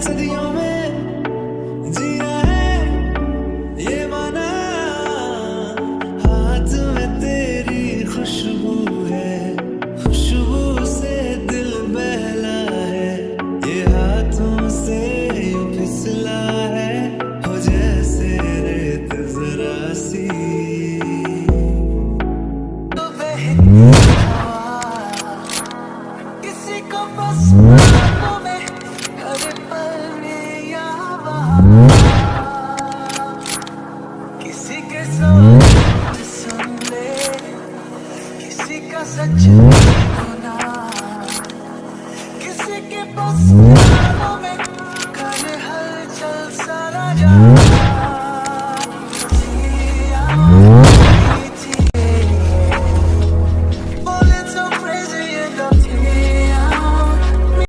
सदियों तेरी खुशबू है, खुशबू से दिल बहला है। ये हाथों से फिसला है, हो जरा सी। तो किसी को बस सोच होना किसी के पास में कर हलचल सारा जहाँ